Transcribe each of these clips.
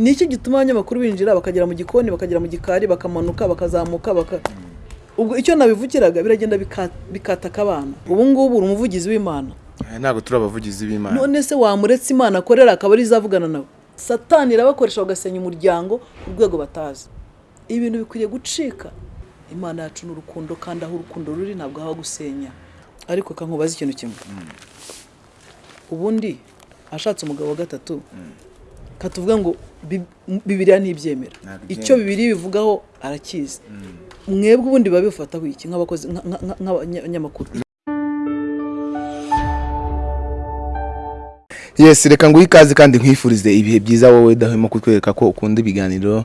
ni iki gituma abanyamakuru binjira bakagera mu gikoni bakagera mu gikari bakamanuka bakazamuka baka ubwo icyo nabivugiraga biragenda bika- bikataka abana. Ubu ngubu uri umuvugizi w'imana. Aya ntabwo turi abavugizi b'imana. None se wamuretse imana akorera akaba ari izavugana nawe? Satani irabakoresha bagasenya umuryango ku rwego batazi. Ibintu bikwiriye gucika. Imana yacu ni urukundo kandi aho urukundo ruri ntabwo haba gusenya. Ariko kankubaza ikintu kimwe. Ubundi ashatse umugabo wa gatatu. Katuvuga ngo bibiriya ntibyemera. Icyo bibiri bivugaho arakizi. Mwebwe ubundi biba bifataho iki nk'abakozi nka- nka- nka- nk'abanyamakuru yes reka nguhe ikaze kandi nkwifurize ibihe byiza wowe udahwema kutwereka ko ukunda ibiganiro.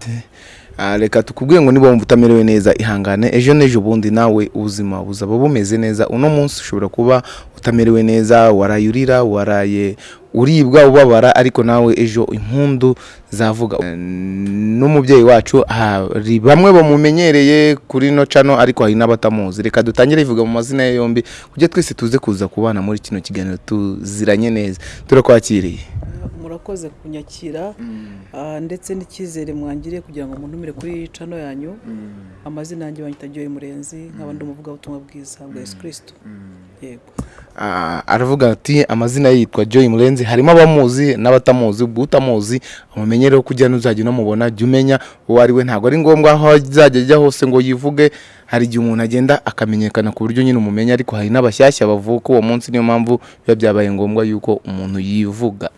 Ah, reka tukubwire ngo niba wumva utamerewe neza ihangane. Ejo n'ejo bundi nawe ubuzima buzaba bumeze neza. Uno munsi ushobora kuba utamerewe neza waraye urira waraye uribwa ubabara ariko nawe ejo impundu zavuga. Eh, n'umubyeyi wacu hari bamwe bamumenyereye kuri no cano ariko hari n'abatamuzi. Reka dutangire ivuga mu mazina ye yombi kugira twese tuze kuza kubana muri kino kiganiro tuziranye neza. Turakwakiriye. Murakoze kunyakira ah, ndetse n'icyizere mwangiriye kugira ngo muntumire kuri cano yanyu. Amazina yanjye banyita Murenzi nkaba ndi umuvugabutumwa bwiza bwa Yesu Kristo. Yego. Aravuga ati amazina yitwa Joy Murenzi. Harimo abamuzi n'abatamuzi ubwo utamuzi amumenyereho kugira n'uzajya unamubona jya umenya uwo ari we. Ntabwo ari ngombwa aho azajya ajya hose ngo yivuge. Hari igihe umuntu agenda akamenyekana ku buryo nyine umumenya ariko hari n'abashyashya bavuka uwo munsi niyo mpamvu biba byabaye ngombwa yuko umuntu yivuga.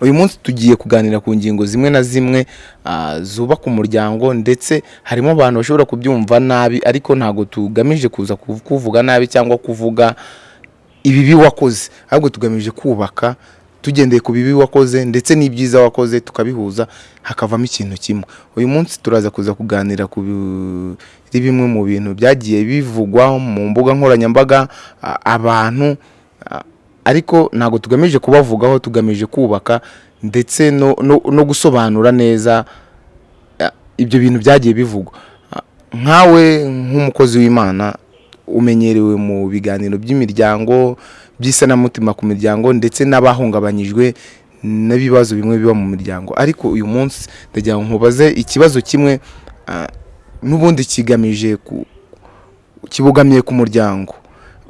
Uyu munsi tugiye kuganira ku ngingo zimwe na zimwe ah, zubaka umuryango ndetse harimo abantu bashobora kubyumva nabi ariko ntabwo tugamije kuza kuv- kuvuga nabi cyangwa kuvuga ibibi wakoze. Ahubwo tugamije kubaka tugendeye ku bibi wakoze ndetse n'ibyiza wakoze tukabihuza hakavamo ikintu kimwe. Uyu munsi turaza kuza kuganira ku bi- bimwe mu bintu byagiye bivugwa mu mbuga nkoranyambaga abantu ariko ntabwo tugamije kubavugaho tugamije kubaka ndetse no, gusobanura neza ibyo bintu byagiye bivugwa. Nkawe nk'umukozi w'imana umenyerewe mu biganiro by'imiryango by'isanamitima ku miryango ndetse n'abahungabanyijwe n'ibibazo bimwe biba mu miryango. Ariko uyu munsi ndagira ngo nkubaze ikibazo kimwe n'ubundi kigamije kibogamiye ku muryango.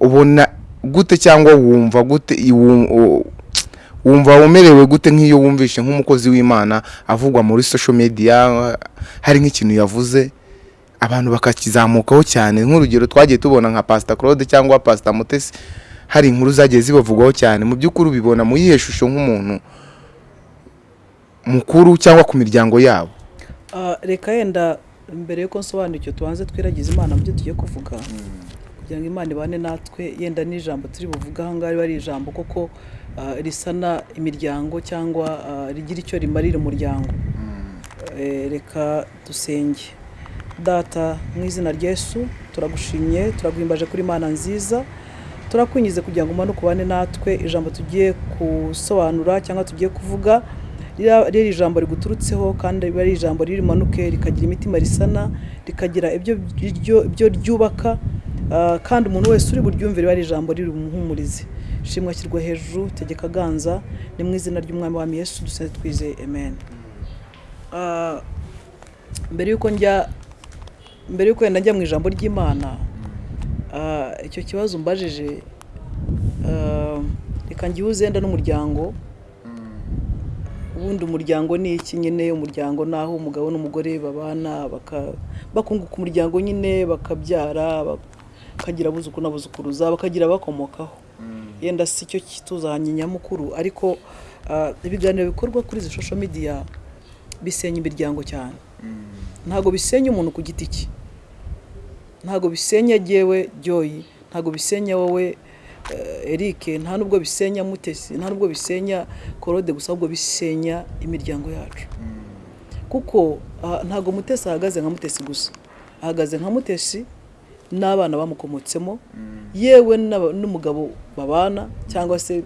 Ubona gute cyangwa wumva gute wumva umerewe gute nk'iyo wumvishe nk'umukozi w'imana avugwa muri social media hari nk'ikintu yavuze? Abantu bakakizamukaho cyane. Nk'urugero twagiye tubona nka pasita claude cyangwa pasita mutesi hari inkuru zagiye zibavugwaho cyane. Mu by'ukuri ubibona mu yihe shusho nk'umuntu mukuru cyangwa ku miryango yabo? Ah, reka yenda mbere yuko nsobanura icyo tubanze twiragize imana mu byo tugiye kuvuga. Kugira ngo imana ibane natwe yenda n'ijambo turi buvuga aha ngaha riba ari ijambo koko ah, risana imiryango cyangwa ah, rigira icyo rimarira umuryango. Eh, reka dusenge. Data mu izina rya Yesu turagushimye turaguhimbaje kuri imana nziza turakwinjize kugira ngo umanuke ubane natwe ijambo tugiye gusobanura cyangwa tugiye kuvuga riba ari ijambo riguturutseho kandi riba ari ijambo riri rimanuke rikagira imitima risana rikagira ibyo ryubaka ah, kandi umuntu wese uri buryumve riba ari ijambo riri bumuhumurize shimwa ashyirwa hejuru tegeka aganza ni mu izina ry'umwami wa Yesu dusenze twizeye amen. Ah, mbere yuko njya mbere yuko wenda njya mu ijambo ry'imana ah, icyo kibazo umbajije ah, reka ngihuze wenda n'umuryango. Ubundi umuryango ni iki nyine? Umuryango ni aho umugabo n'umugore babana bakunguka umuryango nyine bakabyara bakagira abuzukuru n'abuzukuruza bakagira abakomokaho. Yenda si cyo kituzanye nyamukuru. Ariko ah, ibiganiro bikorwa kuri izi social media bisenya imiryango cyane. Ntabwo bisenya umuntu ku giti cye. Ntabwo bisenya jyewe joyi ntabwo bisenya wowe eh, Eric. Nta nubwo bisenya mutesi. Nta nubwo bisenya korode gusa ahubwo bisenya imiryango yacu. Kuko ah, ntabwo mutesi ahagaze nka mutesi gusa. Ahagaze nka mutesi n'abana bamukomotsemo. Yewe n'aba- n'umugabo babana cyangwa se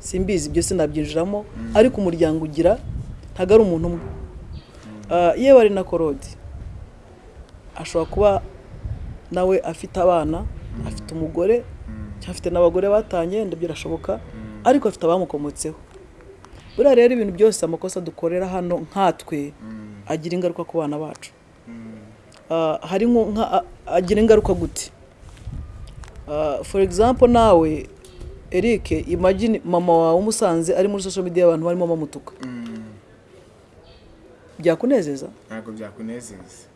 simbizi ibyo sinabyinjiramo. Ariko umuryango ugira ntabwo ari umuntu umwe. Ah, yewe ari na korode ashobora kuba nawe afite abana afite umugore cyangwa afite n'abagore batanye birashoboka. Ariko afite abamukomotseho. Buriya rero ibintu byose amakosa dukorera hano nkatwe agira ingaruka ku bana bacu. Ah, hari agira ingaruka gute? Ah, for example nawe Eric imagine mama wawe umusanze ari muri social media abantu barimo bamutuka byakunezeza? Ntabwo byakunezeza.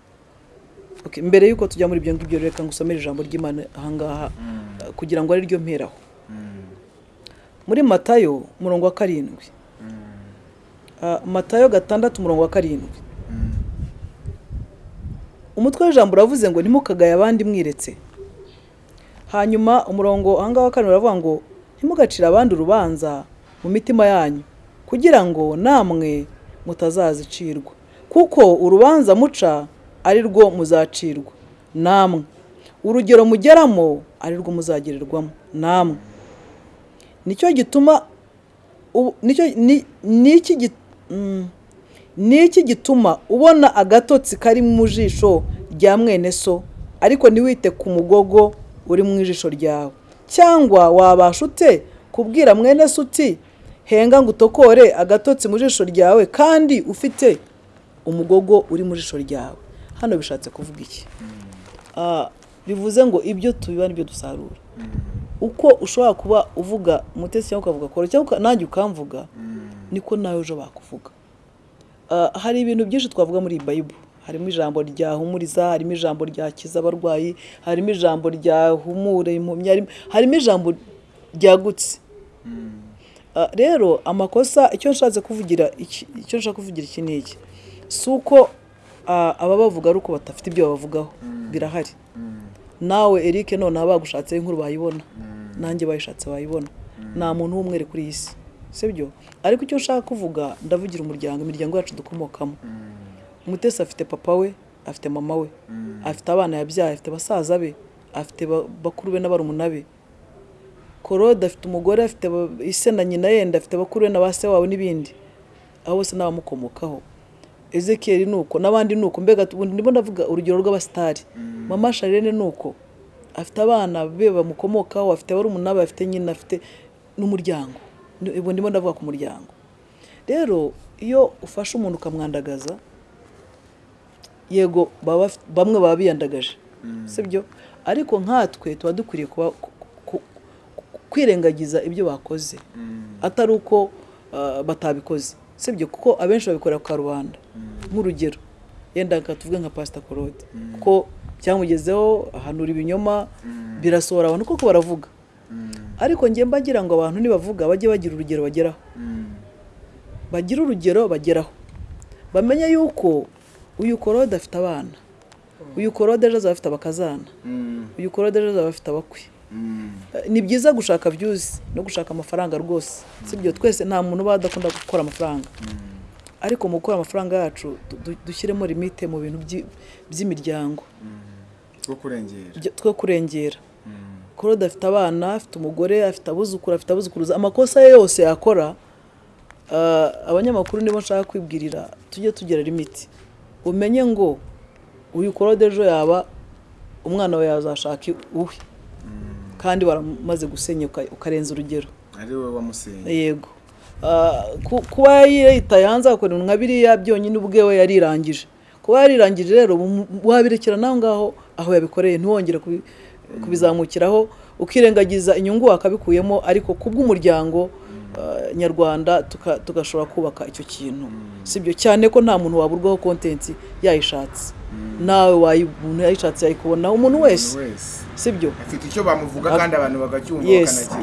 Mbere yuko tujya muri ibyo ngibyo reka ngusomere ijambo ry'Imana ahangaha ah, kugira ngo ari ryo mperaho muri matayo umurongo wa karindwi. Ah, matayo gatandatu umurongo wa karindwi. Umutwe w'ijambo uravuze ngo ntimukagaye abandi mwiretse. Hanyuma umurongo ahangaha wa karindwi uravuga ngo ntimugacire abandi urubanza mu mitima yanyu kugira ngo namwe mutazazicirwa. Kuko urubanza muca ari rwo muzacirwa. Namwe. Urugero mugeramo ari rwo muzagererwamo namwe. Nicyo gituma ni cyo ni- niki gi- mm, gituma ubona agatotsi kari mu jisho rya mwene so ariko ntiwite ku mugogo uri mu ijisho ryawe. Cyangwa wabasha ute kubwira mwene so uti henga ngo utokore agatotsi mu jisho ryawe kandi ufite umugogo uri mu jisho ryawe. Hano bishatse kuvuga iki? Ah, bivuze ngo ibyo tubiba ni byo dusarura. Uko ushobora kuba uvuga umutesi cyangwa ukavuga kora cyangwa nanjye ukamvuga niko nawe ejo bakuvuga. Ah, hari ibintu byinshi twavuga muri iyi bayibulu harimo ijambo ryahumuriza harimo ijambo ryakiza abarwayi harimo ijambo ryahumura impumyi harimo- ijambo ryagutse. Ah, rero amakosa icyo nshatse kuvugira icyo nshaka kuvugira iki ni iki? Si uko ababavuga ari uko badafite ibyo babavugaho birahari. Nawe Eric noneho bagushatseho inkuru bayibona. Nanjye bayishatse bayibona. Nta muntu w'umwere kuri iyi si. Sibyo? Ariko icyo nshaka kuvuga ndavugira umuryango imiryango yacu dukomokamo. Umutesi afite papa we afite mama we afite abana yabyaye afite basaza be afite ba- bakuru be n'barumuna be. Korode afite umugore afite ba- ise na nyina yenda afite bakuru be na ba se wabo n'ibindi. Abo bose n'abamukomokaho ezekiyeli ni uko n'abandi ni uko mbega ndimo ndavuga urugero rw'abasitari. Mama sharene ni uko afite abana be bamukomokaho afite barumuna be afite nyina afite n'umuryango. Ndimo ndavuga ku muryango. Rero iyo ufashe umuntu ukamwandagaza yego bafite- bamwe baba biyandagaje. Sibyo ariko nkatwe tuba dukwiriye kwirengagiza ibyo bakoze. Atari uko ah, batabikoze. Sibyo kuko abenshi babikorera ku karubanda nk'urugero. Yenda tuvuge nka pasita korode kuko byamugezeho ahanura ibinyoma birasohora abantu. Koko baravuga? Ariko njye mbagira ngo abantu nibavuga bajye bagira urugero bageraho. Bagire urugero bageraho. Bamenye yuko uyu korode afite abana. Uyu korode ejo azaba afite abakazana. Uyu korode ejo azaba afite abakwe. Ni byiza gushaka byuzi no gushaka amafaranga rwose. Sibyo twese nta muntu uba adakunda gukora amafaranga. Ariko mu gukora amafaranga yacu du- du- dushyiremo limite mu bintu by'i- by'imiryango. Byo- two kurengera. Korode afite abana afite umugore afite abuzukuru afite abuzukuruza. Amakosa ye yose yakora ah, abanyamakuru nibo nshaka kwibwirira tujye tugira limiti umenye ngo uyu korode ejo yaba umwana we yazashaka uwe. Kandi waramaze gusenya uka- ukarenza urugero. Ari wowe wamusenye yego. Kuba yitaye hanze agakora nka biriya byonyine ubwe we yarirangije. Kuba yarirangije rero wabirekera naho ngaho aho yabikoreye ntiwongere kubi- kubizamukiraho. Ukirengagiza inyungu wakabikuyemo ariko kubw'umuryango ah, nyarwanda tuka- tugashobora kubaka icyo kintu. Sibyo cyane ko nta muntu waburwaho kontenti yayishatse. Nawe wayi- umuntu yayishatse yayikubonaho umuntu wese. Sibyo? Afite icyo bamuvuga kandi abantu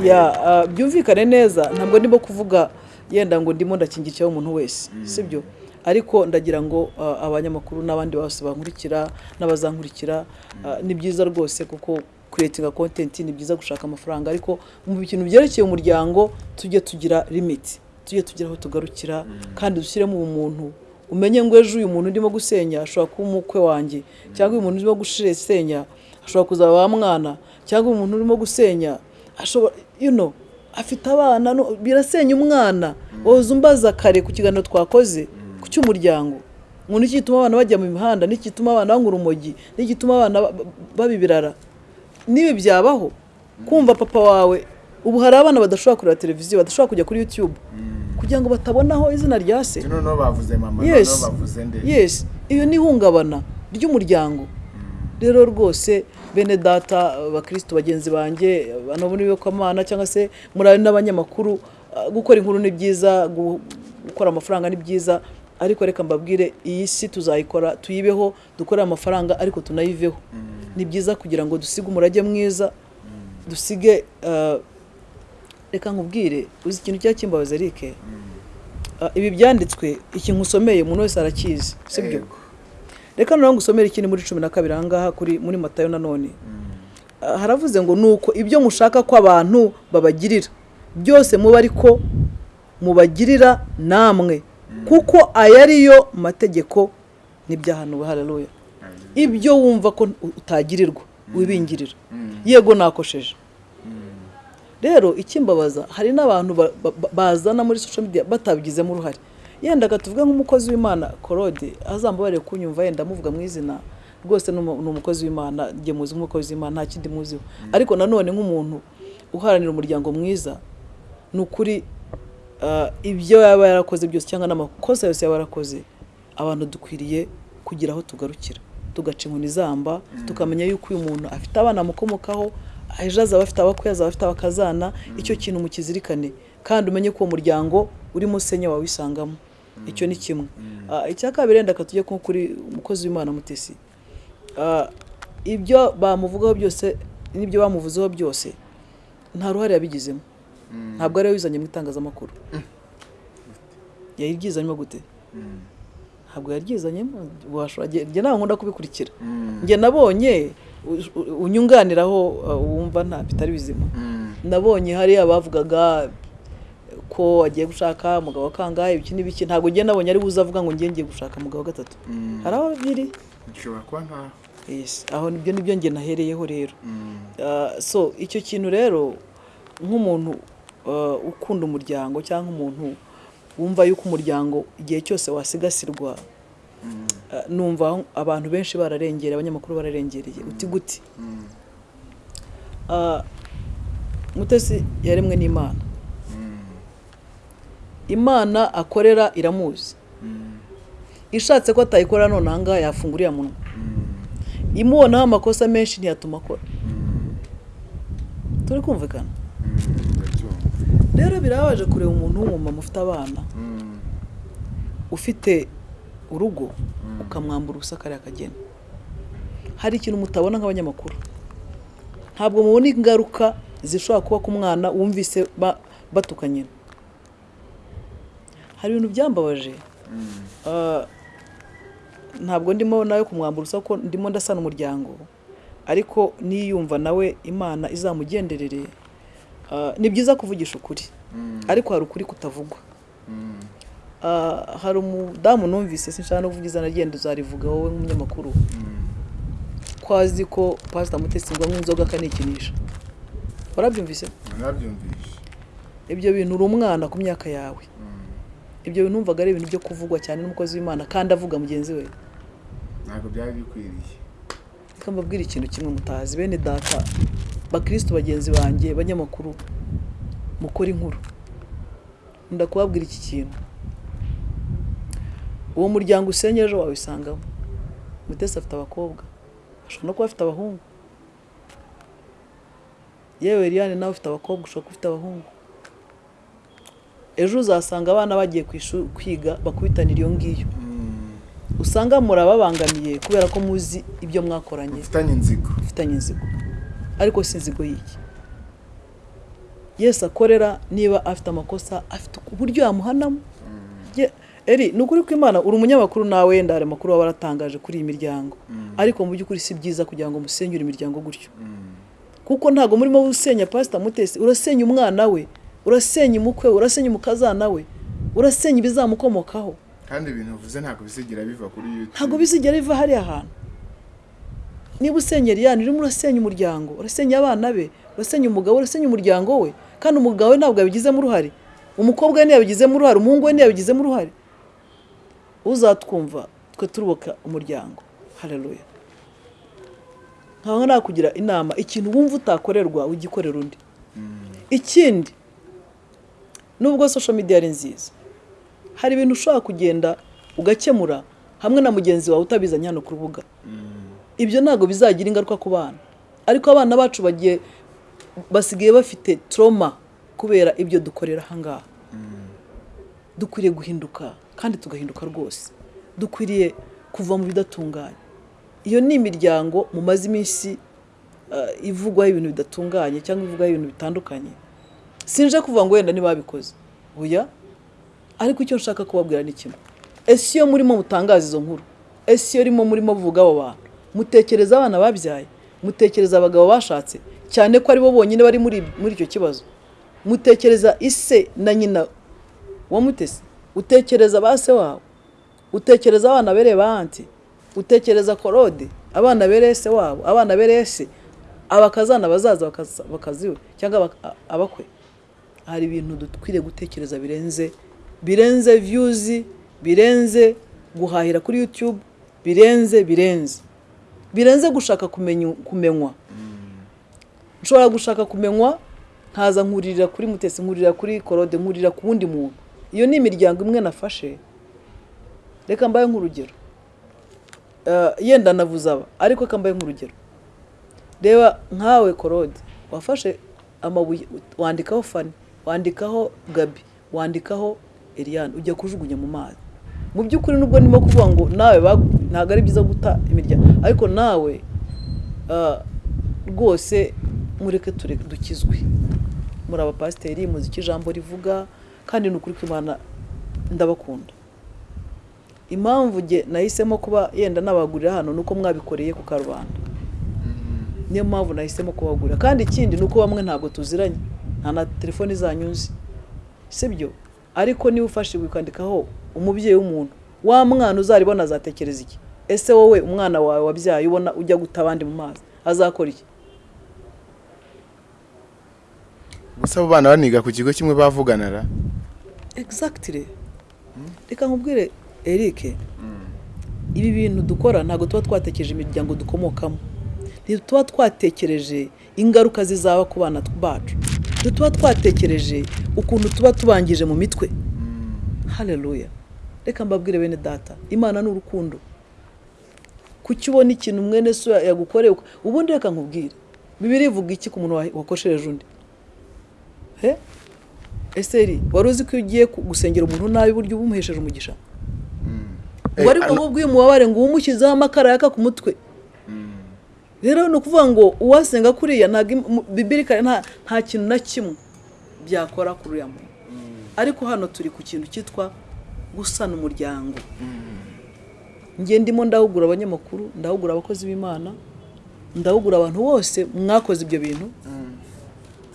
ya ah, byumvikane neza. Ntabwo ndimo kuvuga yenda ngo ndimo ndakingikiraho umuntu wese sibyo? Ariko ndagira ngo ah, abanyamakuru n'abandi bose bankurikira n'abazankurikira ah, ni byiza rwose kuko kuretinga kontenti ni byiza gushaka amafaranga. Ariko mu bintu byerekeye umuryango tujye tugira limiti tujye tugira aho tugarukira kandi dushyiremo ubumuntu umenye ngo ejo uyu muntu urimo gusenya ashobora kuba umukwe wanjye. Cyangwa uyu muntu urimo gusenya ashobora kuzaba wa mwana. Cyangwa umuntu urimo gusenya ashobora you know afite abana birasenya umwana. Woza umbaza kare ku kiganiro twakoze ku cy'umuryango. Ngo niki gituma abana bajya mu mihanda niki gituma abana banywa urumogi niki gituma abana ba- ba- baba ibirara nibi byabaho. Kumva papa wawe ubu hari abana badashobora kureba televiziyo badashobora kujya kuri youtube. Kugira ngo batabonaho izina rya se. Noneho bavuze mama noneho bavuze nde? Yes. Iyo ni ihungabana ry'umuryango. Rero rwose bene data abakirisitu bagenzi banjye abantu muri biyokamana cyangwa se muri n'abanyamakuru ah, gukora inkuru ni byiza gu- gukora amafaranga ni byiza ariko reka mbabwire iyi si tuzayikora tuyibeho dukorere amafaranga ariko tunayiveho. Ni byiza kugira ngo dusige umurage mwiza dusige ah, reka nkubwire uzi ikintu cyaba kimbabaza Ah, ibi byanditswe iki nkusomeye umuntu wese arakizi sibyo? Yego. Reka noneho ngusomere ikindi muri cumi na kabiri ahangaha kuri muri matayo nanone Ah, haravuze ngo nuko ibyo mushaka ko abantu babagirira byose muba ariko mubagirira namwe. Kuko aya ariyo mategeko n'ibyahanuwe haleluya. Ibyo wumva ko utagirirwa wibingirira. Yego nakosheje. Rero ikimbabaza hari n'abantu ba- ba- ba- bazana muri social media batabigizemo uruhare yenda tuvuge nk'umukozi w'imana korode azambabarire kunyumva yenda amuvuga mu izina. Rwose ni umu- ni umukozi w'imana njye muzi nk'umukozi w'imana nta kindi muziho ariko nanone nk'umuntu uharanira umuryango mwiza ni ukuri ah, ibyo yaba yarakoze byose cyangwa n'amakosa yose yaba yarakoze abantu dukwiriye kugira aho tugarukira. Tugaca inkoni zamba tukamenya yuko uyu muntu afite abana amukomokaho ejo azaba afite abakwe azaba afite abakazana icyo kintu mukizirikane. Kandi umenye ko uwo muryango urimo usenya wawisangamo. Icyo ni kimwe. Ah, icya kabiri wenda tujye nko kuri umukozi w'imana mutesi. Ah, ibyo bamuvugaho byose n'ibyo bamuvuzeho byose nta ruhare yabigizemo. Ntabwo ari we wizanye mu itangazamakuru. Yayiryizanyemo gute? Ntabwo yaryizanyemo njye nawe nkunda kubikurikira. Njye nabonye unyunganiraho uh, wumva nta bitari bizima. Nabonye hari abavugaga ko agiye gushaka umugabo kangahe ibiki n'ibiki ntabwo njye nabonye ari buze avuga ngo njye ngiye gushaka umugabo wa gatatu hari aho biri? Bishobora kuba nkaho aho ni byo ni byo njye nahereyeho rero. Ah, so icyo kintu rero nk'umuntu ah, ukunda umuryango cyangwa umuntu wumva yuko umuryango igihe cyose wasigasirwa ah, numva abantu benshi bararengereye abanyamakuru bararengereye. Uti gute Ah, mutesi yaremwe n'imana. Imana akorera iramuzi. Ishatse ko atayikora none ahangaha yafungura uriya munwa. Imubonaho amakosa menshi ntiyatuma akora. Turi kumvikana? Rero birabaje kureba umuntu w'umumama ufite abana. Ufite urugo ukamwambura ubusa kariya kageni. Hari ikintu mutabona nk'abanyamakuru. Ntabwo mubona ingaruka zishobora kuba ku mwana wumvise ba- batukanye. Hari ibintu byambabaje. Ah, ntabwo ndimo nawe kumwambura ubusa ko ndimo ndasana umuryango ariko niyumva nawe imana izamugenderere ah, ni byiza kuvugisha ukuri. Ariko hari ukuri kutavugwa. Ah, hari umudamu numvise sinshaka no kuvuga izina ryenda uzarivuga wowe nk'umunyamakuru. Ko azi ko pasita mutesi ngo anywe inzoga akanikinisha warabyumvise ibyo bintu uri umwana ku myaka yawe. Ibyo numvaga ari ibintu byo kuvugwa cyane n'umukozi w'imana kandi avuga mugenzi we. Ntabwo byari bikwiriye. Reka mbabwire ikintu kimwe mutazi. Bene data bakirisitu bagenzi banjye banyamakuru mukora inkuru. Nkunda kubabwira iki kintu. Uwo muryango usenye ejo wawisangamo mutesi afite abakobwa. Ashobora no kuba afite abahungu. Yewe Eliane nawe ufite abakobwa ushobora kuba ufite abahungu. Ejo uzasanga abana bagiye kwiga bakubitanira iyo ngiyo. Usanga murababangamiye kubera ko muzi ibyo mwakoranye. Ufitanye inzigo. Ufitanye inzigo. Ariko si inzigo y'iki? Yesi akorera niba afite amakosa afite uburyo yamuhanamo Ye- eri ni ukuri ko imana uri umunyamakuru nawe wenda hari amakuru waba waratangaje kuri iyi miryango. Ariko mu by'ukuri si byiza kugira ngo musenyure imiryango gutyo. Kuko ntabwo murimo usenya pasita mutesi urasenya umwana we. Urasenya umukwe we urasenya umukazana we urasenya ibizamukomokaho. Kandi ibintu uvuze ntabwo bizigira biva kuri YouTube. Ntabwo bizigera biva hariya hantu. Niba usenya Eliane urimo urasenya umuryango urasenya abana be urasenya umugabo urasenya umuryango we kandi umugabo we ntabwo yabigizemo uruhare. Umukobwa we ntiyabigizemo uruhare umuhungu we ntiyabigizemo uruhare. Uzatwumva twe turuboka umuryango. Hareruya nkaba nakugira inama ikintu wumva utakorerwa ugikorera undi. Ikindi nubwo social media ari nziza. Hari ibintu ushobora kugenda ugakemura hamwe na mugenzi wawe utabizanye hano ku rubuga. Ibyo ntabwo bizagira ingaruka ku bana. Ariko abana bacu bagiye basigaye bafite trauma kubera ibyo dukorera ahangaha dukwiriye guhinduka kandi tugahinduka rwose. Dukwiriye kuva mu bidatunganye. Iyo ni imiryango mumaze iminsi uh, ivugwaho ibintu bidatunganye cyangwa ivugwaho ibintu bitandukanye sinje kuvuga ngo wenda ntibabikoze oya? Ariko icyo nshaka kubabwira ni kimwe. Ese iyo murimo mutangaza izo nkuru? Ese iyo rimo murimo muvuga abo bantu? Mutekereza abana babyaye? Mutekereza abagabo bashatse? Cyane ko ari bo bonyine bari muri icyo kibazo. Mutekereza ise na nyina wa mutesi utekereza ba se wawe utekereza abana bereye ba anti? Utekereza korode? Abana bereye se wabo? Abana bereye se? Abakazana bazaza bakaziwe? Cyangwa abak- abakwe? Hari ibintu dukwiriye gutekereza birenze birenze views birenze guhahira kuri youtube birenze birenze. Birenze gushaka kumenywa. Nshobora gushaka kumenywa nkaza nkuririra kuri mutesi nkuririra kuri korode nkuririra ku wundi muntu. Iyo ni imiryango imwe nafashe. Reka mbaye nk'urugero. Eh, yenda navuze aba ariko reka mbaye nk'urugero. Reba nkawe korode wafashe amabuye wandikaho fani wandikaho gabi wandikaho Eliane ujya kujugunya mu mazi. Mu by'ukuri nubwo ndimo kuvuga ngo nawe ntabwo ari byiza guta imiryango ariko nawe rwose mureke dukizwe. Muri abapasiteri muzi icyo ijambo rivuga kandi ni ukuri kw'imana ndabakunda. Impamvu nge nahisemo kuba yenda nabagurira hano ni uko mwabikoreye ku karubanda. Niyo mpamvu nahisemo kubagurira kandi ikindi ni uko bamwe ntabwo tuziranye. Nta na telefoni zanyu nzi. Sibyo? Ariko niba ufashe ukandikaho umubyeyi w'umuntu wa mwana uzaribona azatekereza iki? Ese wowe umwana wawe wabyaye ubona ujya guta abandi mu mazi azakora iki? Gusa abo bana baniga ku kigo kimwe bavuganara. Exactly. Reka nkubwire Eric. Ibi bintu dukora ntabwo tuba twatekereje imiryango dukomokamo. Ntituba twatekereje ingaruka zizaba ku bana bacu ntituba twatekereje ukuntu tuba tubangije mu mitwe. Haleluya. Reka mbabwire bene data imana ni urukundo. Kuki ubona ikintu mwene so yagukoreye ubundi reka nkubwire. Bibiri ivuga iki ku muntu wa- wakoshereje undi? He? Eseri wari uzi ko iyo ugiye gusengera umuntu nabi buryo uba umuhesheje umugisha ngo ariko ngo ubwiye umubabare ngo umushyizeho amakara yaka ku mutwe. Rero ni ukuvuga ngo uwasenga kuriya ntabwo im- mu- bibiri kare nta kintu na kimwe byakora kuri uriya muntu ariko hano turi ku kintu cyitwa gusana umuryango. Njye ndimo ndahugura abanyamakuru ndahugura abakozi b'imana ndahugura abantu bose mwakoze ibyo bintu.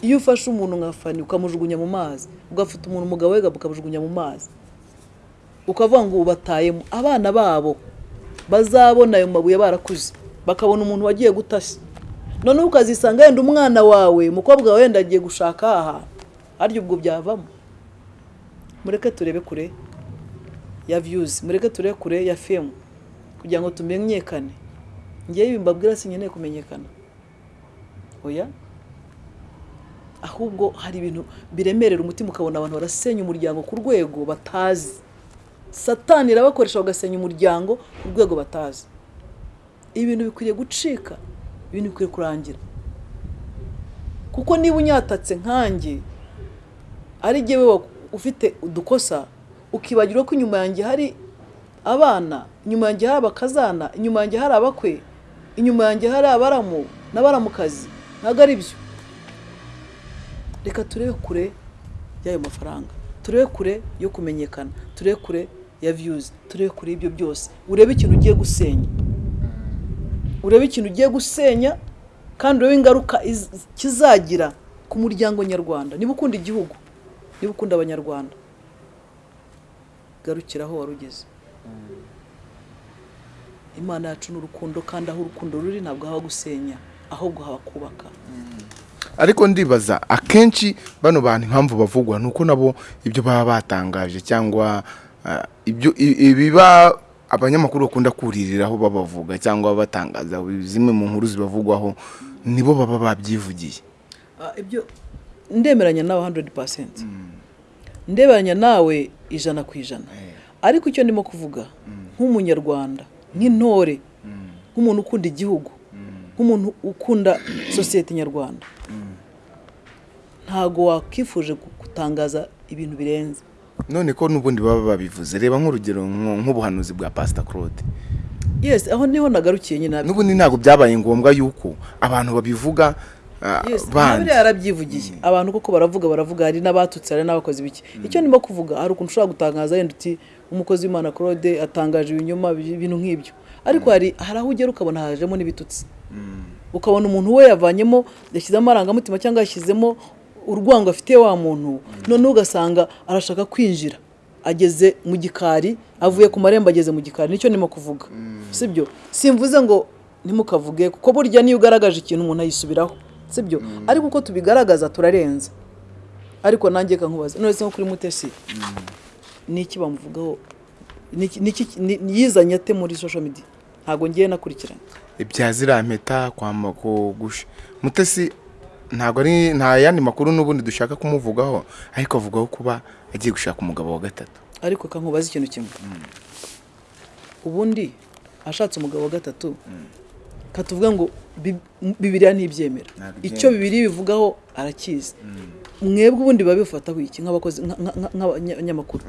Iyo ufashe umuntu nka fani ukamujugunya mu mazi ugafata umuntu umugabo we ukamujugunya mu mazi ukavuga ngo ubatayemo abana babo bazabona ayo mabuye barakuze. Bakabona umuntu wagiye gutashya. Noneho ukazisanga yenda umwana wawe umukobwa wawe wenda agiye gushaka aha harya ubwo byavamo. Mureke turebe kure ya viyuzi mureke turebe kure ya femu kugira ngo tumenyekane. Ngewe ibi mbabwira sinkeneye kumenyekana. Oya? Ahubwo hari ibintu biremerera umutima ukabona abantu barasenya umuryango ku rwego batazi. Satani irabakoresha bagasenya umuryango ku rwego batazi. Ibintu bikwiriye gucika ibintu bikwiye kurangira. Kuko niba unyatatse nkanjye ari jyewe ufite udukosa ukibagirwa ko inyuma yanjye hari abana inyuma yanjye hari abakazana inyuma yanjye hari abakwe inyuma yanjye hari abaramu n'abaramukazi. Ntabwo ari byo. Reka turebe kure y'ayo mafaranga. Turebe kure yo kumenyekana. Turebe kure ya viyuzi turebe kure y'ibyo byose. Urebe ikintu ugiye gusenya. Urebe ikintu ugiye gusenya kandi urebe ingaruka iz- kizagira ku muryango nyarwanda. Niba ukunda igihugu niba ukunda abanyarwanda garukira aho wari ugeze. Imana yacu ni urukundo kandi aho urukundo ruri ntabwo haba gusenya ahubwo haba kubaka. Ariko ndibaza akenshi bano bantu impamvu bavugwa ni uko nabo ibyo baba batangaje cyangwa ah, ibiba abanyamakuru bakunda kuririraho babavuga cyangwa batangaza zimwe mu nkuru zibavugwaho nibo baba babyivugiye. Ah, ibyo ndemeranya nawe 100% ndebanya nawe ijana ku ijana. Ariko icyo ndimo kuvuga nk'umunyarwanda nk'intore nk'umuntu ukunda igihugu nk'umuntu ukunda sosiyete nyarwanda. Ntago wakifuje gu- gutangaza ibintu birenze. None ko n'ubundi baba babivuze. Reba nk'urugero nk'ubuhanuzi bwa pasita claude. Yes aho ni ho nagarukiye nyine n'ubundi ntabwo byabaye ngombwa yuko abantu babivuga ah, bandi. yarabyivugiye. Abantu koko baravuga baravuga hari n'abatutse hari n'abakozi biki icyo ndimo kuvuga hari ukuntu ushobora gutangaza yenda uti umukozi w'imana claude atangaje ibinyoma bi- ibintu nk'ibyo. Ariko hari hari aho ugera ukabona hajemo n'ibitutsi. Ukabona umuntu we yavanyemo yashyizemo amarangamutima cyangwa yashyizemo urwango afitiye wa muntu noneho ugasanga arashaka kwinjira. Ageze mu gikari avuye ku marembo ageze mu gikari. Nicyo ndimo kuvuga. Sibyo? Simvuze ngo ntimukavuge kuko burya niyo ugaragaje ikintu umuntu ayisubiraho. Sibyo? Ariko uko tubigaragaza turarenza ariko nanjye kankubaza none nko kuri mutesi ni iki bamuvugaho yizanye ate muri social media? Ntabwo ngiye nakurikirana ibya ziriya mpeta mutesi ntabwo ari nta yandi makuru n'ubundi dushaka kumuvugaho ariko avugaho kuba agiye gushaka umugabo wa gatatu. Ariko kankubaza ikintu kimwe. Ubundi ashatse umugabo wa gatatu katuvuga ngo Bi- bibiriya ntibyemera icyo bibiri bivugaho arakizi. Mwebwe ubundi biba bifataho iki nk'abakozi nka- nka- nk'abanyamakuru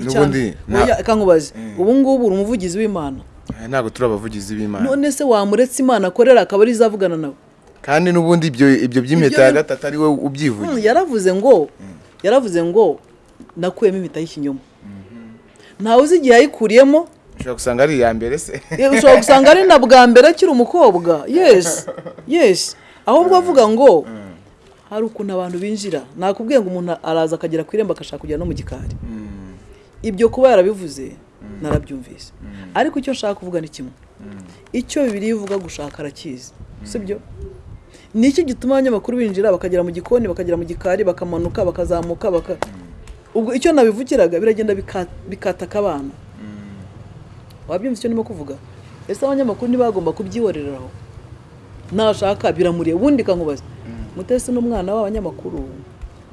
kankubaze. Ubu ngubu uri umuvugizi w'imana. Eh, ntabwo turi abavugizi b'imana. None se wamuretse imana akorera akaba ari izavugana nawe? Kandi n'ubundi ibyo ibyo by'impeta ya gatatu ari we ubyivuye Hmm, yaravuze ngo yaravuze ngo nakuyemo impeta y'ikinyoma ntawe uzi igihe yayikuriyemo ushobora gusanga ari iya mbere se. Ushobora gusanga ari na bwa mbere akiri umukobwa. Yes yes. Ahubwo avuga ngo hari ukuntu abantu binjira. Nakubwiye ngo umuntu araza akagera ku irembo agashaka kujya no mu gikari. Ibyo kuba yarabivuze narabyumvise. Ariko icyo nshaka kuvuga ni kimwe. Icyo bibiri ivuga gushaka arakizi. Sibyo? ni iki gituma abanyamakuru binjira bakagera mu gikoni bakagera mu gikari bakamanuka bakazamuka baka ubwo icyo nabivugiraga biragenda bika- bikataka abana. Wabyumva icyo ndimo kuvuga? Ese abanyamakuru ntibagomba kubyihoreraho nashaka biramuriye. Ubundi kankubaza mutesi n'umwana w'abanyamakuru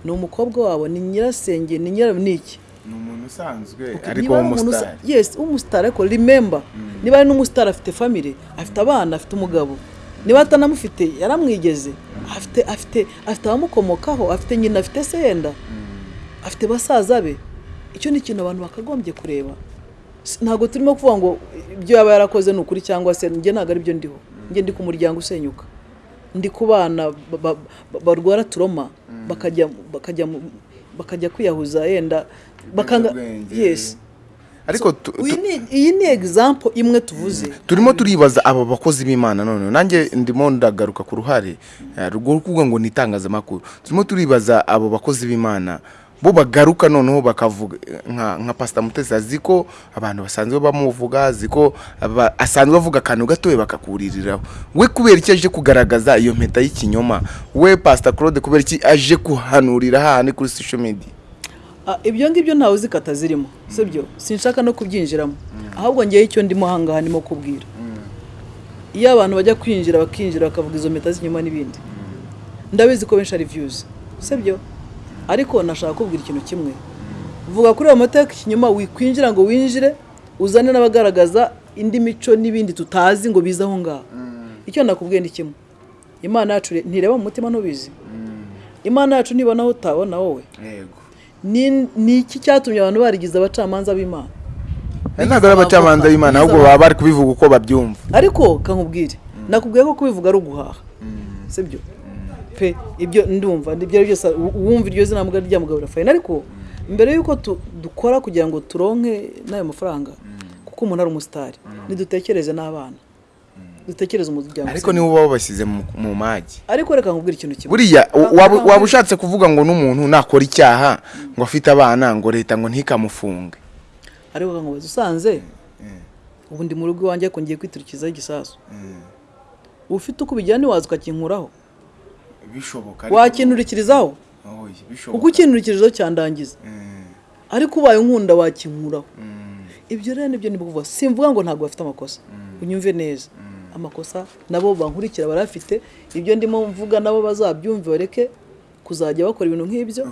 ni umukobwa wabo ni nyirasenge ni niki ni umuntu usanzwe ariko w'umusitari yes w'umusitari ariko remember niba ari n'umusitari afite family afite abana afite umugabo niba atanamufite yaramwigeze. Afite afite afite abamukomokaho afite nyina afite se yenda afite basaza be. Icyo ni ikintu abantu bakagombye kureba. Ntabwo turimo kuvuga ngo ibyo yaba yarakoze ni ukuri cyangwa se njye ntabwo ari byo ndiho. Njye ndi ku muryango usenyuka. Ndi ku bana ba- ba- ba- barwara turoma bakajya bakajya kwiyahuza yenda bakanga Ibiyobyabwenge. Ariko iyi ni example imwe tuvuze. Turimo turibaza aba bakozi b'imana none nanjye ndimo ndagaruka ku ruhare eh, rwo kuvuga ngo ni itangazamakuru. Turimo turibaza abo bakozi b'imana bo bagaruka noneho bakavuga eh, nka nka pasita mutesi azi ko abantu basanzwe bamuvuga azi ko asanzwe avuga akantu gatoya bakakuririraho. We kubera iki aje kugaragaza iyo mpeta y'ikinyoma? We pasita claude kubera iki aje kuhanurira hahandi kuri social media? Ibyo ngibyo ntawe uzi kata zirimo sibyo? Sinshaka no kubyinjiramo. Ahubwo ngewe icyo ndimo ahangaha ndimo kubwira. Iyo abantu bajya kwinjira bakinjira bakavuga izo mpeta z'inyuma n'ibindi. Ndabizi ko benshi ari views sibyo? Ariko nashaka kubwira ikintu kimwe. Vuga kuri ayo mateka ikinyuma wikwinjira ngo winjire uzane n'abagaragaza indi mico n'ibindi tutazi ngo bize aho ngaho. Icyo nakubwiye ni kimwe. Imana yacu re- ntireba mu mutima ntubizi. Imana yacu nibona aho utabona wowe. Yego. Ni ni iki cyatumye abantu barigize abacamanza b'imana? Ntabwo ari abacamanza b'imana ahubwo baba bari kubivuga uko babyumva. Ariko kankubwire nakubwiye ko kubivuga ari uguhaha sibyo? Pe ibyo ndumva ibyo ari byose uwumva iryo zina mbwa rya mugabo Rafael ariko mbere y'uko dukora kugira ngo turonke n'ayo mafaranga kuko umuntu ari umusitari nidutekereze n'abana. Dutekereze umuryango ariko nibo baba bashyize mu magi ariko reka nkubwire ikintu kimwe. Buriya waba ushatse kuvuga ngo n'umuntu nakora icyaha ngo afite abana ngo leta ngo ntikamufunge. Ariko kankubaza usanze? Ubu ndi mu rugo iwanjye ariko ngiye kwiturikizaho igisasu. Ufite uko ubijyana ntiwaza ukakinkuraho? Bishoboka wakinturikirizaho kuko ukinturikirizaho cyandangiza. Ariko ubaye unkunda wakinkuraho. Ibyo rero ni byo ni simvuga ngo ntabwo bafite amakosa. Unyumve neza. Amakosa nabo bankurikira barafite. Ibyo ndimo mvuga nabo bazabyumve bareke kuzajya bakora ibintu nk'ibyo.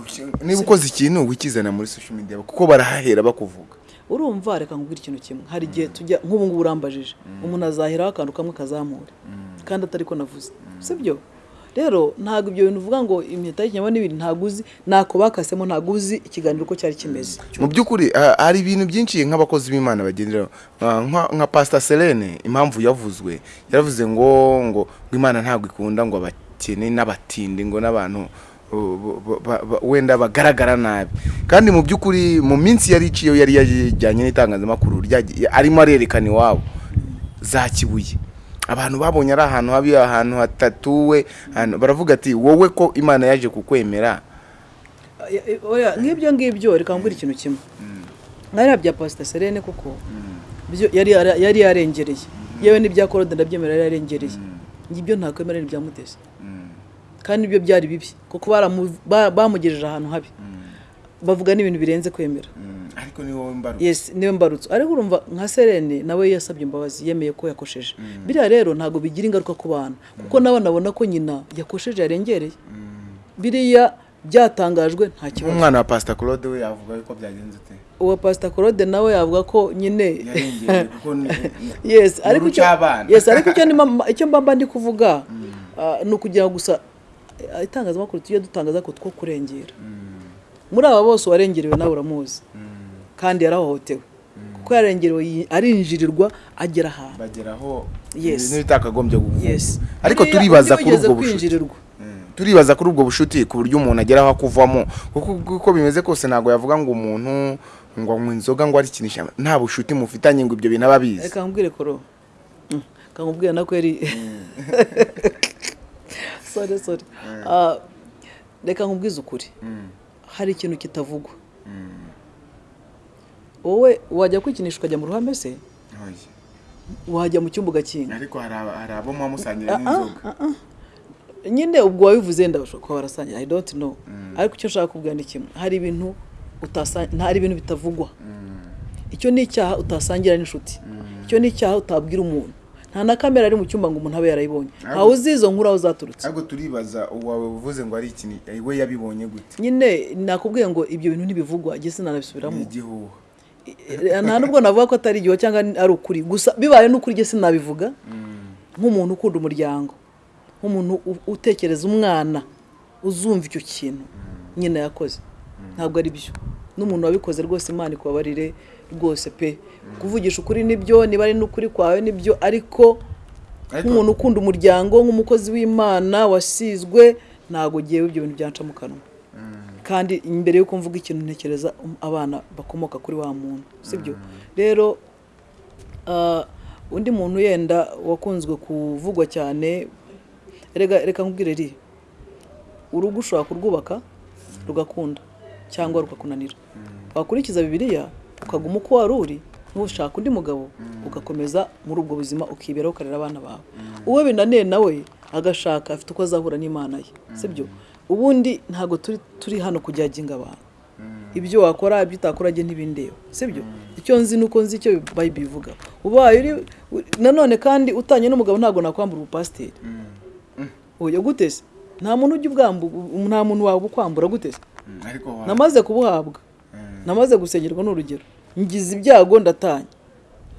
Niba ukoze ikintu wikizana muri social media kuko barahahera bakuvuga. Urumva reka nkubwire ikintu kimwe. Hari igihe tujya nk'ubu ngubu urambajije. Umuntu azaheraho akantu kamwe kazamure kandi atari ko navuze sibyo? Rero ntabwo ibyo bintu uvuga ngo impeta y'ikinyama n'ibindi ntabwo uzi ntako bakasemo ntabwo uzi ikiganiro uko cyari kimeze. Mu by'ukuri ah, hari ibintu byinshi nk'abakozi b'imana bagenderaho. Ah, nka- pastor selene impamvu yavuzwe. Yaravuze ngo ngo ngo imana ntabwo ikunda ngo abakene n'abatindi ngo n'abantu ba- ba- ba- wenda bagaragara nabi. Kandi mu by'ukuri mu minsi yari iciyeho yari yajyanye n'itangazamakuru arimo arerekana iwabo. Za kibuye. Abantu babonye ari ahantu habi ahantu hatatuwe baravuga ati wowe ko imana yaje kukwemera? Oya, nk'ibyo ngibyo reka mbwira ikintu kimwe. Nkariya bya pasita serene kuko byo yari yarengereye. Yewe n'ibya korode ndabyemera yari yarengereye. Ngibyo ntakwemera n'ibya mutesi. Kandi ibyo byari bibi. Kuko bamugejeje ahantu habi. Bavuga n'ibintu birenze kwemera. Ariko ni wowe mbaruka yes ni we mbarutso. Ariko urumva nka serene nawe yasabye imbabazi yemeye ko yakosheje. Biriya rero ntabwo bigira ingaruka ku bana kuko nawe nabona ko nyina yakosheje yarengereye biriya byatangajwe nta kibazo. Umwana wa pastor claude we yavuga ko byagenze ute? Uwa pasita claude nawe yavuga ko nyine yarengeye kuko ni yes ariko icyo cy'abana. yes ariko icyo ndimo- icyo mba mba ndi kuvuga ah, ni ukugira gusa eh, itangazamakuru tujye dutangaza ko two kurengera. Muri aba bose uwarengerewe nawe uramuzi. Kandi yarahohotewe. Kuko yarengerewe arinjirirwa agera ahantu ibintu bitakagombye yes. Ariko turibaza kuri ubwo bushuti. kwinjirirwa. Turibaza kuri ubwo bushuti ku buryo umuntu ageraho akuvamo. Kuko uko bimeze kose ntabwo yavuga ngo umuntu ngo anywa inzoga ngo arikinisha. Nta bushuti mufitanye ngo ibyo bintu aba abizi reka nkubwire koro. Mm, nkubwire na kweri sorry sorry. Ah, reka nkubwize ukuri. Hari ikintu kitavugwa. Wowe wajya kwikinisha ukajya mu ruhame se? Wajya mu cyumba ugakinga ariko hari abo muba musangira n'inzoga. nyine ubwo wabivuze ndabasha kuba warasangira i don't know. Ariko icyo nshaka kubwira ni kimwe hari ibintu hari ibintu bitavugwa. Icyo ni icyaha utasangira n'inshuti. Icyo ni icyaha utabwira umuntu. Nta na kamera ari mu cyumba ngo umuntu abe yarayibonye. Ntawe uzi izo nkuru aho zaturutse. Ariko turibaza uwawe uvuze ngo ari ikintu we yabibonye gute? Nyine nakubwiye ngo ibyo bintu ntibivugwa njye sinanabisubiramo. Ni igihuha. Nta nubwo navuga ko atari igihe cyangwa ari ukuri. Gusa bibaye n'ukuri njye sinabivuga. Nk'umuntu ukunda umuryango nk'umuntu utekereza umwana uzumva icyo kintu nyine yakoze. Ntabwo ari byo. N'umuntu wabikoze rwose imana ikubabarire. Rwose pe. Kuvugisha ukuri ni byo niba ari n'ukuri kwawe ni byo ariko nk'umuntu ukunda umuryango nk'umukozi w'imana wasizwe ntabwo ngewe ibyo bintu byanca mu kanwa. Kandi mbere y'uko mvuga ikintu ntekereza um- abana bakomoka kuri wa muntu sibyo? Rero ah, undi muntu yenda wakunzwe kuvugwa cyane reka nkubwire ri urugo ushobora kurwubaka rugakunda cyangwa rukakunanira. Wakurikiza bibiliya ukaguma uko wari uri ntushaka undi mugabo ugakomeza muri ubwo buzima ukiberaho ukarera abana bawe. Uwo binaniye nawe agashaka afite uko azahura n'imana ye. Sibyo? Ubundi ntabwo turi turi hano kujyaginga abantu. Ibyo wakora ibyo utakora njye ntibindeba sibyo? Icyo nzi nuko nzi icyo bayibiri ivuga. Ubaye uri nanone kandi utanye n'umugabo ntabwo nakwambura ubupasiteri. Oya gutese nta muntu ujya ubwambu nta muntu waba ukwambura gutese ariko wa- namaze kubuhabwa. Namaze gusengerwa n'urugero. Ngize ibyago ndatanye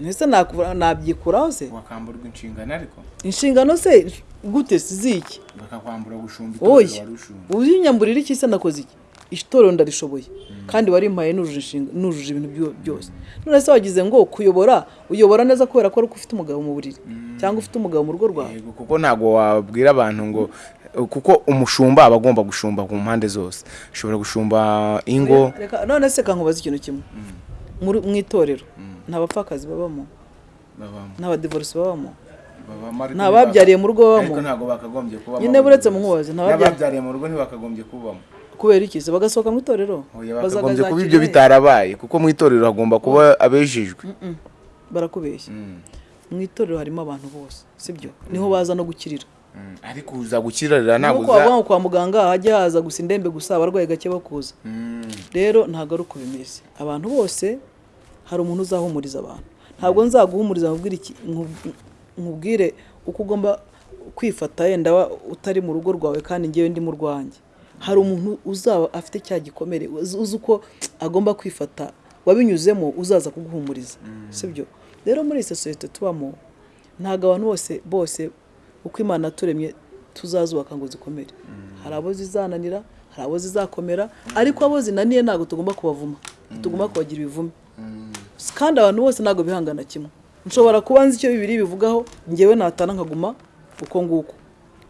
mbese nakura- nabyikuraho se? Wakamburwa inshingano ariko? Inshingano se gute ziki? Bakakwambura gushumba itorero wari ushumba. uzinyamburira iki se nakoze iki? Itorero ndarishoboye. Kandi warimpaye nujuje ibintu byo- byose. None se wagize ngo kuyobora uyobora neza kubera ko ari uko ufite umugabo mu buriri. Cyangwa ufite umugabo mu rugo rwawe. Kuko ntabwo wabwira abantu ngo kuko umushumba aba agomba gushumba ku mpande zose. Ashobora gushumba ingo. None se kankubaza ikintu kimwe. Muri- mu itorero nta bapfakazi babamo. Nta badivorisi babamo. Nta babyariye mu rugo babamo. nyine buretse mu nkubazi nta babya- n'ababyariye mu rugo ntibakagombye kubamo. Kubera iki? Se bagasohoka mu itorero? Bakagombye kuba ibyo bitarabaye kuko mu itorero hagomba kuba abejejwe. Mm, barakubeshya. Mu itorero harimo abantu bose sibyo? Niho baza no gukirira. Mm, ariko uza gukirarira ntabwo uza kwa muganga hajya haza gusa indembe gusa abarwayi gake bakuza. Mm, rero ntabwo ari uko bimeze abantu bose hari umuntu uzahumuriza abantu. Ntabwo nzaguhumuriza nkubwire iki- nkub- nkubwire uko ugomba kwifata yenda utari mu rugo rwawe kandi ngewe ndi mu rwanjye. Hari umuntu uzaba afite cya gikomere uzi uzi uko agomba kwifata wabinyuzemo uzaza kuguhumuriza. Sibyo? Rero muri iyi sosiyete tubamo ntabwo abantu bose bose uko imana yaturemye tuzazubaka ngo zikomere. Hari abo zizananira hari abo zizakomera ariko abo zinaniye ntabwo tugomba kubavuma. Tugomba kubagira ibivume. Kandi abantu bose ntabwo bihangana kimwe. Nshobora kuba nzi icyo bibiri bivugaho ngewe natana nkaguma uko nguko.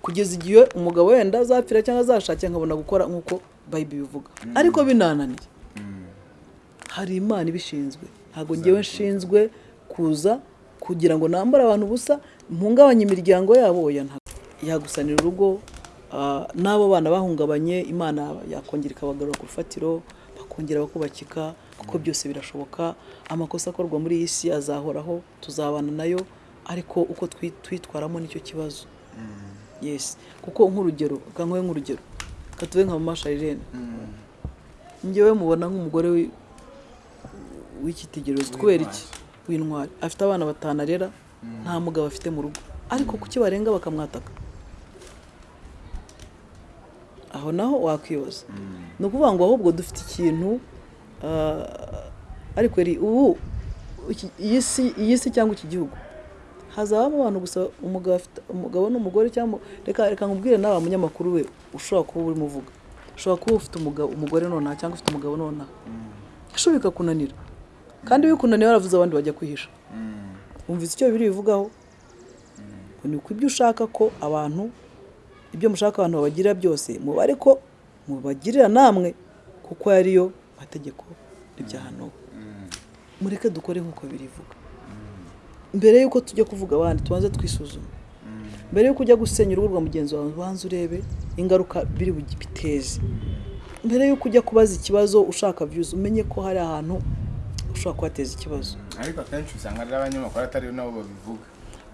Kugeza igihe umugabo wenda azapfira cyangwa azashakira nkabona gukora nk'uko bayibi bivuga. Ariko binananiye. Hari imana ibishinzwe. Ntabwo ngewe nshinzwe kuza kugira ngo nambare abantu ubusa mpungabanye imiryango yabo yagusanira urugo ah, n'abo bana bahungabanye imana yakongera ikabagarura ku rufatiro bakongera bakubakika kuko byose birashoboka. Amakosa akorwa muri iyi si azahoraho tuzabana na yo ariko uko twi- twitwaramo ni cyo kibazo. Yes. Kuko nk'urugero reka nkuhe nk'urugero reka tube nka mama Sharirene njyewe mubona nk'umugore wi- w'icyitegererezo kubera iki? W'intwari afite abana batanu arera nta mugabo afite mu rugo. Ariko kuki barenga bakamwataka? Aho naho wakwibaza. Ni ukuvuga ngo ahubwo dufite ikintu ah, ariko ri ubu iyi si cyangwa iki gihugu? Hazabamo abantu gusa umugabo afite umugabo n'umugore cyangwa reka reka nkubwire nawe munyamakuru we ushobora kuba urimo uvuga ushobora kuba ufite umugore nonaha cyangwa ufite umugabo nonaha. Ejo bikakunanira kandi bikunaniye waravuze abandi bajya kwihisha. Wumvise icyo biri bivugaho ngo ni uko ibyo ushaka ko abantu ibyo mushaka abantu babagirira byose mubare ko mubagirira namwe kuko ariyo mategeko n'ibyahano mureke dukore nk'uko birivuga mbere y'uko tujya kuvuga abandi tubanze twisuzuma mbere y'uko ujya gusenya urugo rwa mugenzi wawe ubanze urebe ingaruka biri biteze mbere y'uko ujya kubaza ikibazo ushaka views umenye ko hari ahantu ushobora kuhateza ikibazo. Ariko akenshi usanga ari abanyamakuru atari nabo babivuga.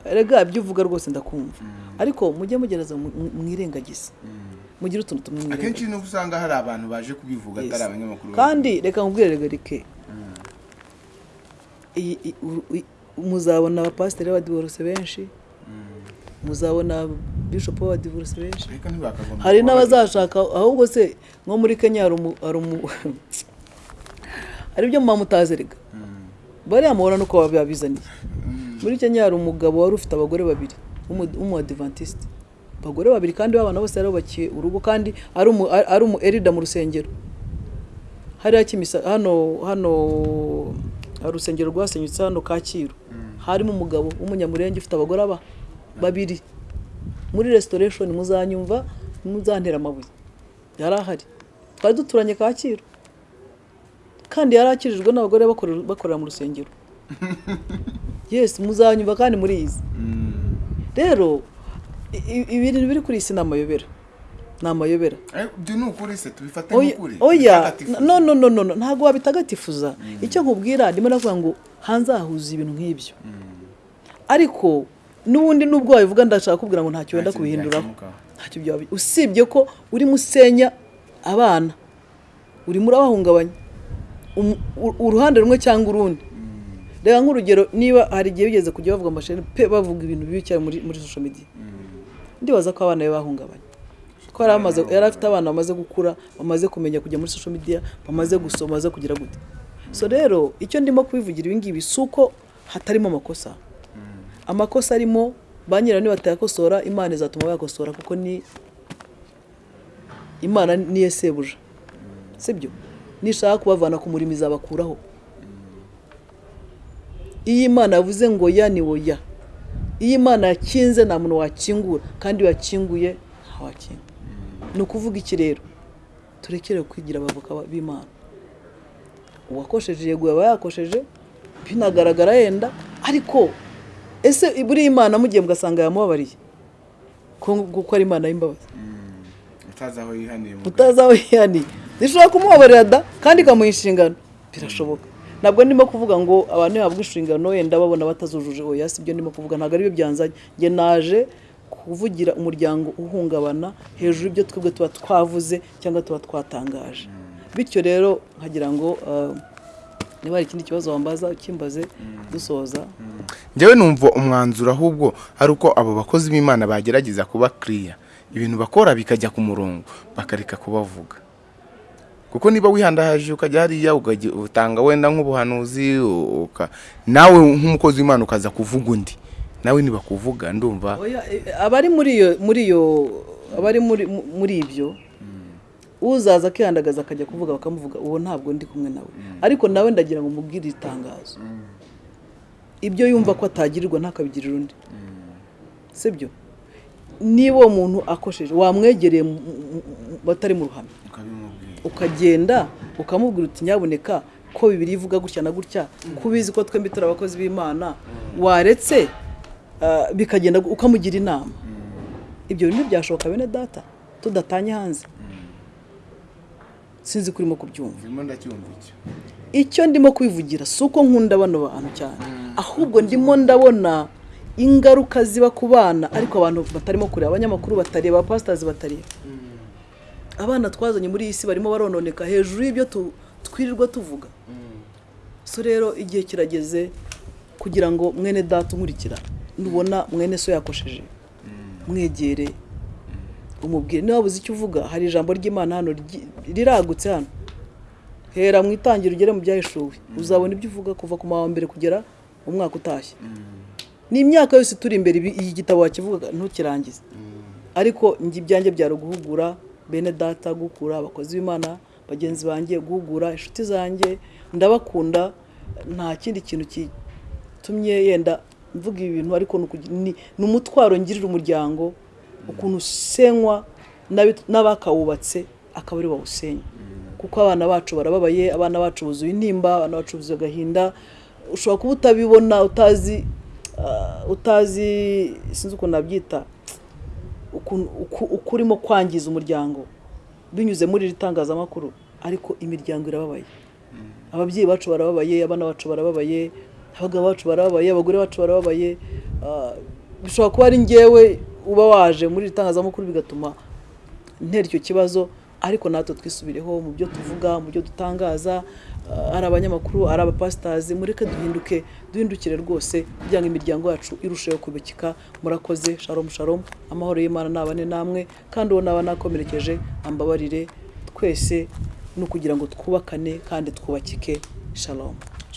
Rega ibyo uvuga rwose ndakumva. Ariko mujye mugereza mu- mu- mwirengagize. Mugire utuntu tumwe akenshi mwirengagize nuko usanga hari abantu baje kubivuga atari abanyamakuru kandi reka nkubwire rega rike i- muzabona abapasiteri b'abadivorose benshi. Muzabona bishopu b'abadivorose benshi. Hari n'abazashaka ahubwo se nko muri kenya hari umu- hari ibyo muba mutazi rega bariya mubona nuko babizaniye muri kenya hari umugabo wari ufite abagore babiri w'umuadivantisite abagore babiri kandi b'abana bose yarubakiye urugo kandi ari umu ari erida mu rusengero. Hariya kimisa hano hano urusengero rwasenyutse hano kacyiru. Harimo umugabo w'umunyamurenge ufite abagore aba babiri. Muri restoration muzanyumva muzantera amabuye. Yari ahari twari duturanye kacyiru. Kandi yari akirijwe n'abagore bakorera mu rusengero. Yes muzanyumva kandi murizi. Rero i- i- ibintu biri kuri iyi si ni amayobera ni amayobera ni ukuri se tubifate nk'ukuri oya no no no no no, ntabwo wabitagatifuza. Icyo nkubwira ndimo navuga ngo hanze hahuza ibintu nk'ibyo. Ariko n'ubundi nubwo wabivuga ndashaka kubwira ngo ntacyo wenda kubihinduraho ntacyo byaba usibye ko urimo usenya abana. Urimo urabahungabanya uruhande rumwe cyangwa urundi. Reba nk'urugero niba hari igihe bigeze kujya bavuga amashanyarazi pe bavuga ibintu bibi cyane muri social media. Ndibaza ko abana be bahungabanye. Ko yari afite abana bamaze gukura bamaze kumenya kujya muri social media bamaze gusoma bamaze kugira gute. So rero icyo ndimo kubivugira ibi ngibi si uko hatarimo amakosa. Amakosa arimo ba nyirayo nibatayakosora imana izatuma bayakosora kuko ni imana niyo sebuja. Sibyo nishaka kubavana ku murimo izabakuraho. Iyo imana yavuze ngo ya ni wo ya. Iyo imana yakinze nta muntu wakingura. Kandi iyo yakinguye ntawakinga ni ukuvuga iki rero? Turekere kwigira abavoka b'imana. Uwakosheje yego yaba yakosheje binagaragara yenda. Ariko ese buriya imana mugiye mugasanga yamubabariye? Ko kuko ari imana y'imbabazi. Utazi aho yihaniye. Zishobora kumubabarira da? Kandi ikamuha inshingano. Birashoboka. Ntabwo ndimo kuvuga ngo abantu bahabwa inshingano wenda babona batazujuje. Oya si ibyo ndimo kuvuga. Ntabwo ari byo byanzanye. Njye naje kuvugira umuryango uhungabana hejuru y'ibyo twebwe tuba twavuze cyangwa tuba twatangaje. Bityo rero nkagira ngo ah, niba hari ikindi kibazo wambaza ukimbaze dusoza. Njyewe numva umwanzuro ahubwo ari uko abo bakozi b'imana bagerageza kuba kiriya ibintu bakora bikajya ku murongo bakareka kubavuga. Kuko niba wihandahaje ukajya hariya utanga wenda nk'ubuhanuzi nawe nk'umukozi w'imana ukaza kuvuga undi. Nawe nibakuvuga ndumva. Oya, e- abari muri iyo muri iyo abari muri mu- muri ibyo uzaza akihandagaza akajya kuvuga bakamuvuga uwo ntabwo ndi kumwe nawe. Ariko nawe ndagira ngo mubwire itangazo. Ibyo yumva ko atagirirwa ntakabigirira undi. Sibyo? Niba uwo muntu akosheje wamwegereye batari mu ruhame. Ukagenda ukamubwira uti nyabuneka ko bibiri ivuga gutya na gutya ko ubizi ko twembi turi abakozi b'imana waretse ah, bikagenda ukamugira inama. Ibyo bintu byashoboka bene data tudatanye hanze. Sinzi ko urimo kubyumva. Icyo. Ndimo kwivugira si uko nkunda bano bantu cyane. Ahubwo ndimo ndabona ingaruka ziba ku bana. Ariko abantu batarimo kureba abanyamakuru batareba abapasitazi batareba. Abana twazanye muri iyi si barimo barononeka hejuru y'ibyo twirirwa tuvuga. So rero igihe kirageze kugira ngo mwene data unkurikira nubona mwene so yakosheje. Mwegere. Umubwire. Niba wabuze icyo uvuga hari ijambo ry'imana hano riragutse hano. Hera mu itangiro ugere mu byahishuwe uzabona ibyo uvuga kuva ku wa mbere kugera umwaka utashye. Ni imyaka yose turi imbere iyi gitabo wakivuga ntukirangize. Ariko njye ibyanjye byari guhugura bene data guhugura abakozi b'imana bagenzi banjye guhugura inshuti zanjye ndabakunda nta kindi kintu gitumye yenda mvuga ibi bintu ariko ni umutwaro ngirira umuryango ukuntu usenywa n'abakawubatse akaba ari bawusenya kuko abana bacu barababaye abana bacu buzuye intimba abana bacu buzuye agahinda ushobora kuba utabibona utazi utazi sinzi ukuntu nabyita uko urimo kwangiza umuryango. Binyuze muri iri tangazamakuru ariko imiryango irababaye. Ababyeyi bacu barababaye abana bacu barababaye abagabo bacu barababaye abagore bacu barababaye. Ah, bishobora kuba ari ngewe uba waje muri iri tangazamakuru bigatuma ntera icyo kibazo ariko natwe twisubireho mu byo tuvuga mu byo dutangaza. Ari abanyamakuru ari abapasitazi mureke duhinduke duhindukire rwose kugira ngo imiryango yacu irusheho kubikika. Murakoze sharom sharom amahoro y'imana nabane namwe kandi uwo naba nakomerekeje ambabarire. Twese ni ukugira ngo twubakane kandi twubakike. Shalom.